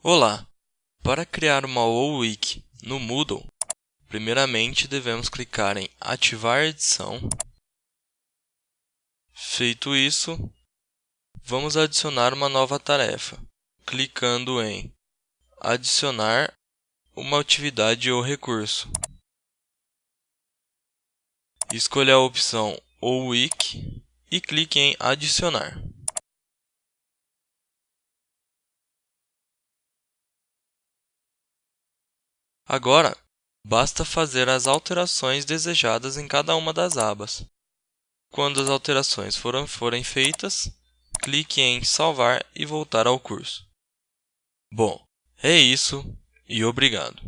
Olá! Para criar uma OWiki no Moodle, primeiramente devemos clicar em Ativar edição. Feito isso, vamos adicionar uma nova tarefa, clicando em Adicionar uma atividade ou recurso. Escolha a opção OWiki e clique em Adicionar. Agora, basta fazer as alterações desejadas em cada uma das abas. Quando as alterações forem, forem feitas, clique em Salvar e voltar ao curso. Bom, é isso e obrigado!